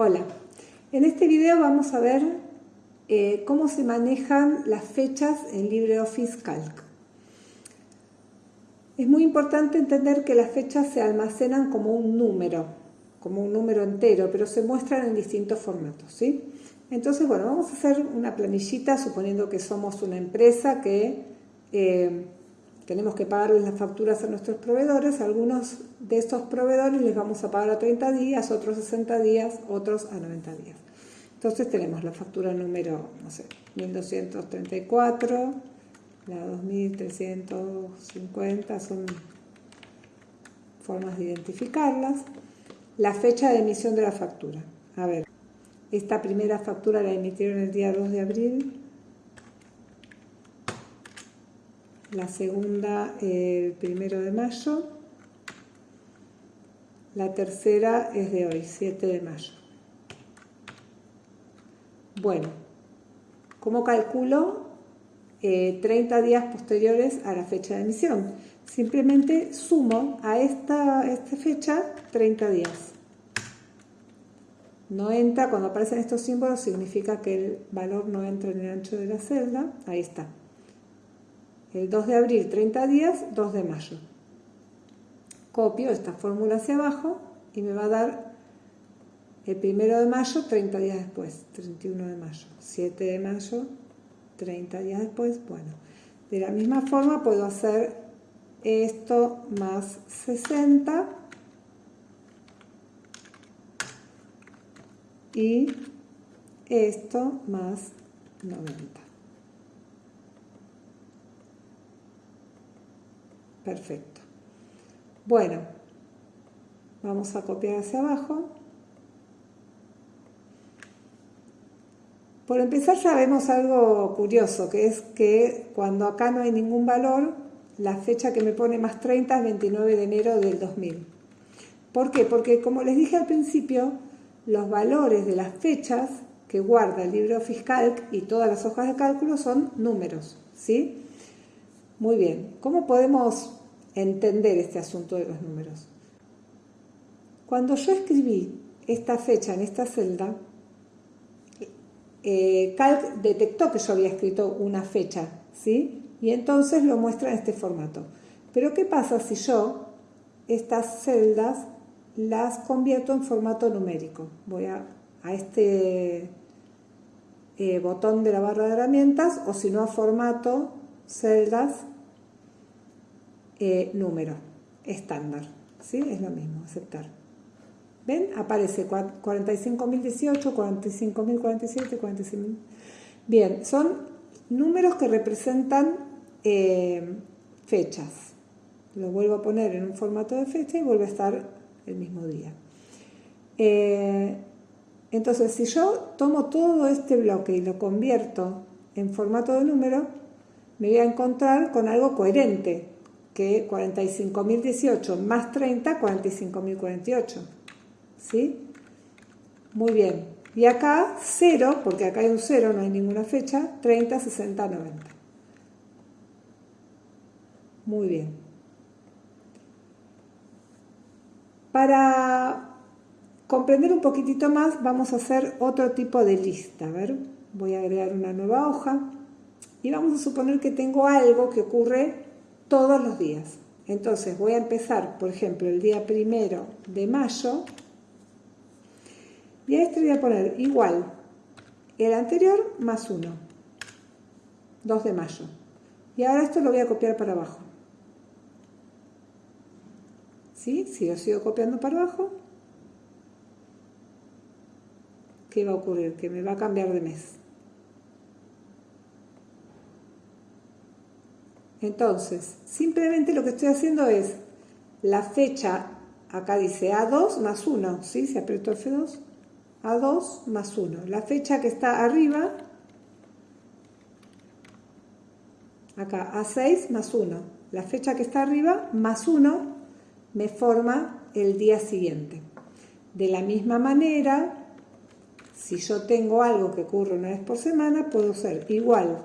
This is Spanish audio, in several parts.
Hola, en este video vamos a ver eh, cómo se manejan las fechas en LibreOffice Calc. Es muy importante entender que las fechas se almacenan como un número, como un número entero, pero se muestran en distintos formatos. ¿sí? Entonces, bueno, vamos a hacer una planillita suponiendo que somos una empresa que eh, tenemos que pagarles las facturas a nuestros proveedores, algunos de estos proveedores les vamos a pagar a 30 días, otros a 60 días, otros a 90 días. Entonces tenemos la factura número, no sé, 1234, la 2350, son formas de identificarlas. La fecha de emisión de la factura. A ver, esta primera factura la emitieron el día 2 de abril, la segunda el primero de mayo, la tercera es de hoy, 7 de mayo. Bueno, ¿cómo calculo 30 eh, días posteriores a la fecha de emisión? Simplemente sumo a esta, esta fecha 30 días. No entra, cuando aparecen estos símbolos significa que el valor no entra en el ancho de la celda, ahí está. El 2 de abril 30 días, 2 de mayo. Copio esta fórmula hacia abajo y me va a dar el 1 de mayo 30 días después, 31 de mayo, 7 de mayo 30 días después. Bueno, de la misma forma puedo hacer esto más 60 y esto más 90. Perfecto. Bueno, vamos a copiar hacia abajo. Por empezar sabemos algo curioso, que es que cuando acá no hay ningún valor, la fecha que me pone más 30 es 29 de enero del 2000. ¿Por qué? Porque como les dije al principio, los valores de las fechas que guarda el libro fiscal y todas las hojas de cálculo son números, ¿sí? Muy bien, ¿cómo podemos entender este asunto de los números. Cuando yo escribí esta fecha en esta celda, eh, Calc detectó que yo había escrito una fecha, ¿sí? Y entonces lo muestra en este formato. Pero ¿qué pasa si yo estas celdas las convierto en formato numérico? Voy a, este eh, botón de la barra de herramientas o si no a formato celdas eh, número estándar. ¿sí? Es lo mismo, aceptar. ¿Ven? Aparece 45.018, 45.047, 45.000. Bien, son números que representan eh, fechas. Lo vuelvo a poner en un formato de fecha y vuelve a estar el mismo día. Eh, entonces, si yo tomo todo este bloque y lo convierto en formato de número, me voy a encontrar con algo coherente, que 45.018 más 30, 45.048. ¿Sí? Muy bien. Y acá 0, porque acá hay un 0, no hay ninguna fecha, 30, 60, 90. Muy bien. Para comprender un poquitito más, vamos a hacer otro tipo de lista. A ver, voy a agregar una nueva hoja y vamos a suponer que tengo algo que ocurre todos los días. Entonces voy a empezar, por ejemplo, el día primero de mayo y a este voy a poner igual el anterior más 1, 2 de mayo. Y ahora esto lo voy a copiar para abajo. ¿Sí? Si lo sigo copiando para abajo, ¿qué va a ocurrir? Que me va a cambiar de mes. Entonces, simplemente lo que estoy haciendo es la fecha, acá dice A2 más 1, ¿sí? Se apretó F2, A2 más 1. La fecha que está arriba, acá A6 más 1. La fecha que está arriba más 1 me forma el día siguiente. De la misma manera, si yo tengo algo que ocurre una vez por semana, puedo ser igual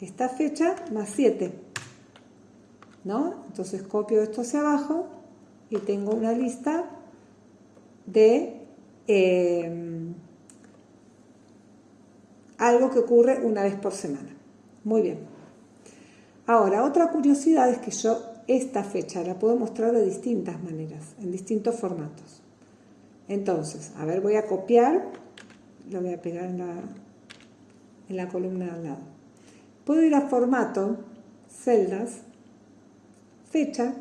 esta fecha más 7. ¿No? Entonces copio esto hacia abajo y tengo una lista de eh, algo que ocurre una vez por semana. Muy bien. Ahora, otra curiosidad es que yo esta fecha la puedo mostrar de distintas maneras, en distintos formatos. Entonces, a ver, voy a copiar, lo voy a pegar en la, en la columna de al lado. Puedo ir a formato, celdas, fecha,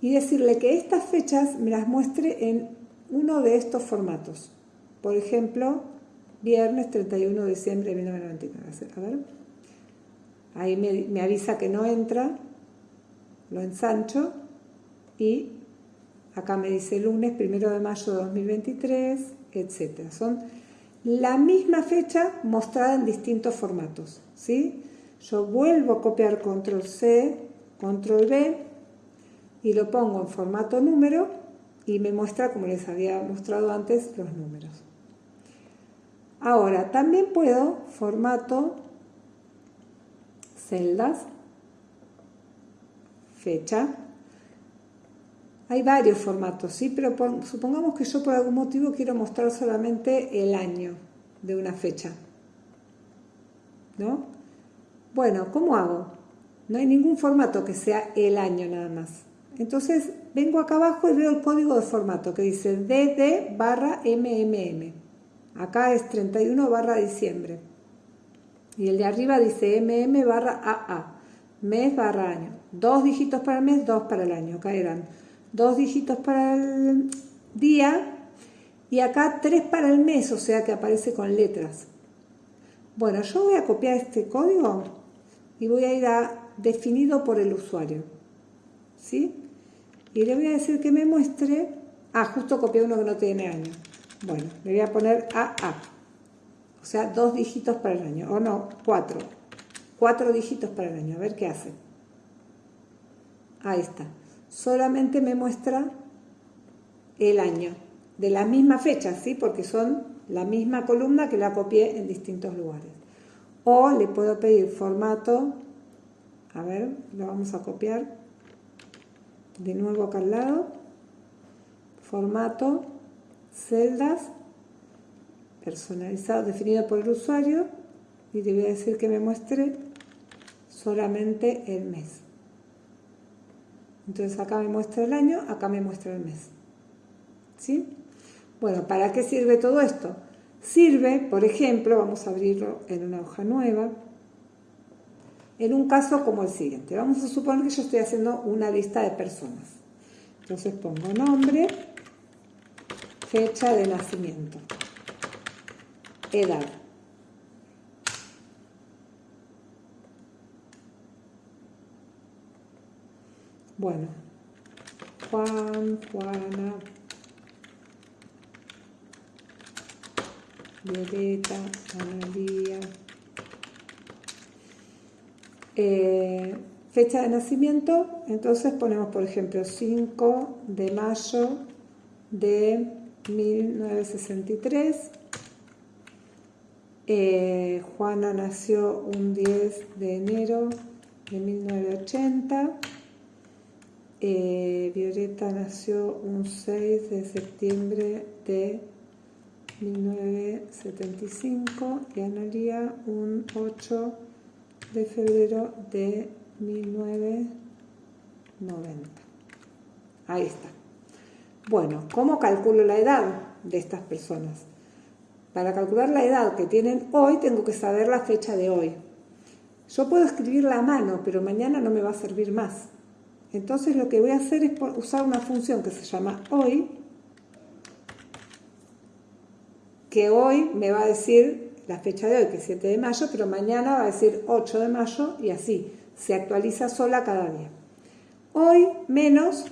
y decirle que estas fechas me las muestre en uno de estos formatos. Por ejemplo, viernes 31 de diciembre de 1999. A ver. Ahí me, avisa que no entra, lo ensancho y acá me dice lunes 1 de mayo de 2023, etc. Son la misma fecha mostrada en distintos formatos. ¿sí? Yo vuelvo a copiar control C, control V y lo pongo en formato número y me muestra, como les había mostrado antes, los números. Ahora, también puedo formato celdas, fecha. Hay varios formatos, ¿sí? Pero supongamos que yo por algún motivo quiero mostrar solamente el año de una fecha. ¿No? Bueno, ¿cómo hago? No hay ningún formato que sea el año nada más. Entonces vengo acá abajo y veo el código de formato que dice DD barra MMM. Acá es 31 barra diciembre. Y el de arriba dice MM barra AA, mes barra año. Dos dígitos para el mes, dos para el año. Acá eran dos dígitos para el día y acá tres para el mes, o sea que aparece con letras. Bueno, yo voy a copiar este código y voy a ir a definido por el usuario. ¿Sí? Y le voy a decir que me muestre... Ah, justo copié uno que no tiene año. Bueno, le voy a poner AA. O sea, dos dígitos para el año. O no, cuatro. Cuatro dígitos para el año. A ver qué hace. Ahí está. Solamente me muestra el año. De la misma fecha, ¿sí? Porque son la misma columna que la copié en distintos lugares. O le puedo pedir formato. A ver, lo vamos a copiar. De nuevo acá al lado. Formato celdas, personalizado, definido por el usuario, y le voy a decir que me muestre solamente el mes. Entonces acá me muestra el año, acá me muestra el mes. ¿Sí? Bueno, ¿para qué sirve todo esto? Sirve, por ejemplo, vamos a abrirlo en una hoja nueva, en un caso como el siguiente. Vamos a suponer que yo estoy haciendo una lista de personas. Entonces pongo nombre, fecha de nacimiento, edad. Bueno, Juan, Juana, Violeta, Analía. Eh, fecha de nacimiento, entonces ponemos por ejemplo 5 de mayo de 1963. Eh, Juana nació un 10 de enero de 1980. Eh, Violeta nació un 6 de septiembre de 1975 y Analia un 8 de febrero de 1990. Ahí está. Bueno, ¿cómo calculo la edad de estas personas? Para calcular la edad que tienen hoy, tengo que saber la fecha de hoy. Yo puedo escribirla a mano, pero mañana no me va a servir más. Entonces lo que voy a hacer es usar una función que se llama hoy, que hoy me va a decir la fecha de hoy, que es 7 de mayo, pero mañana va a decir 8 de mayo y así. Se actualiza sola cada día. Hoy menos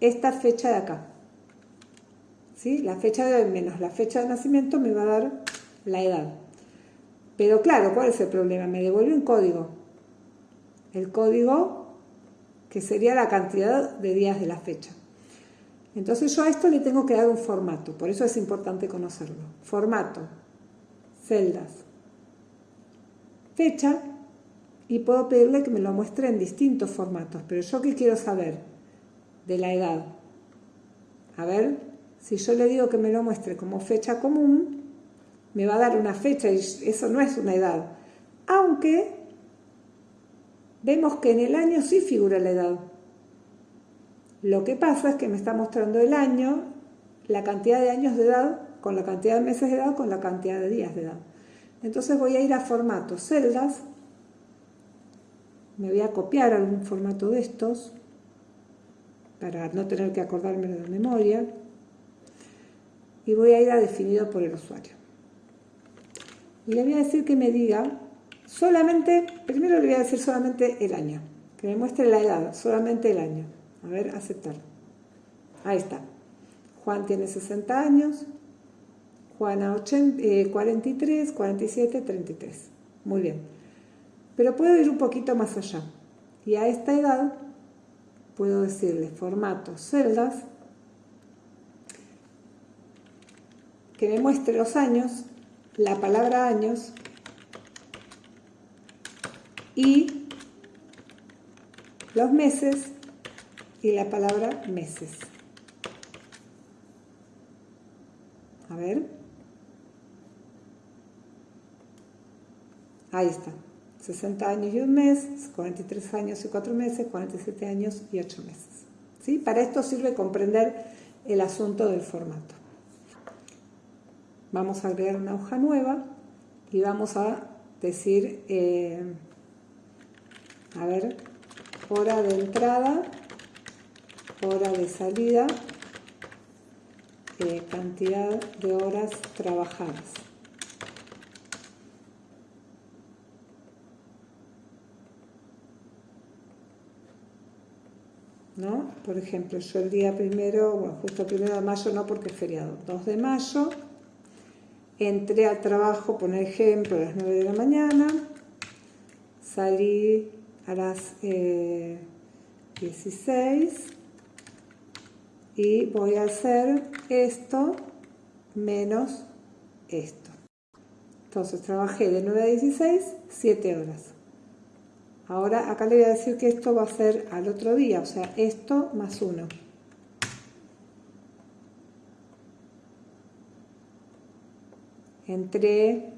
esta fecha de acá. ¿Sí? La fecha de hoy menos la fecha de nacimiento me va a dar la edad. Pero claro, ¿cuál es el problema? Me devuelve un código. El código que sería la cantidad de días de la fecha. Entonces yo a esto le tengo que dar un formato, por eso es importante conocerlo. Formato, celdas, fecha, y puedo pedirle que me lo muestre en distintos formatos, pero yo qué quiero saber, de la edad. A ver, Si yo le digo que me lo muestre como fecha común, me va a dar una fecha y eso no es una edad. Aunque vemos que en el año sí figura la edad. Lo que pasa es que me está mostrando el año, la cantidad de años de edad, con la cantidad de meses de edad, con la cantidad de días de edad. Entonces voy a ir a formato celdas, me voy a copiar algún formato de estos, para no tener que acordarme de la memoria, y voy a ir a definido por el usuario. Y le voy a decir que me diga solamente, primero le voy a decir solamente el año, que me muestre la edad, solamente el año. A ver, aceptar. Ahí está. Juan tiene 60 años, Juana 43, 47, 33. Muy bien. Pero puedo ir un poquito más allá. Y a esta edad puedo decirle formato celdas, que me muestre los años, la palabra años y los meses y la palabra meses. A ver. Ahí está. 60 años y un mes, 43 años y 4 meses, 47 años y 8 meses. ¿Sí? Para esto sirve comprender el asunto del formato. Vamos a agregar una hoja nueva y vamos a decir, eh, a ver, hora de entrada hora de salida, eh, cantidad de horas trabajadas. ¿No? Por ejemplo, yo el día primero, bueno, justo primero de mayo no porque es feriado, 2 de mayo, entré al trabajo, por ejemplo, a las 9 de la mañana, salí a las 16, eh, y voy a hacer esto menos esto. Entonces trabajé de 9 a 16, 7 horas. Ahora acá le voy a decir que esto va a ser al otro día, o sea, esto más 1. Entré,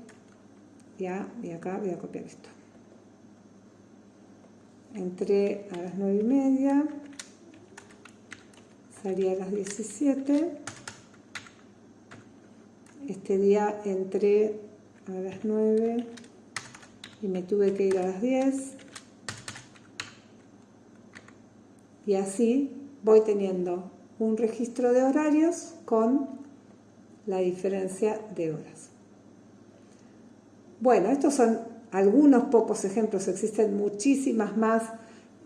ya, y acá voy a copiar esto. Entré a las 9 y media, salí a las 17 este día entré a las 9 y me tuve que ir a las 10 y así voy teniendo un registro de horarios con la diferencia de horas. Bueno, estos son algunos pocos ejemplos, existen muchísimas más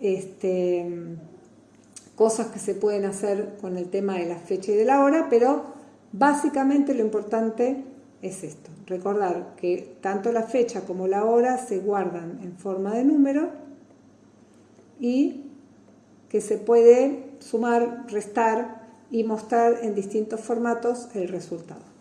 este, cosas que se pueden hacer con el tema de la fecha y de la hora, pero básicamente lo importante es esto, recordar que tanto la fecha como la hora se guardan en forma de número y que se puede sumar, restar y mostrar en distintos formatos el resultado.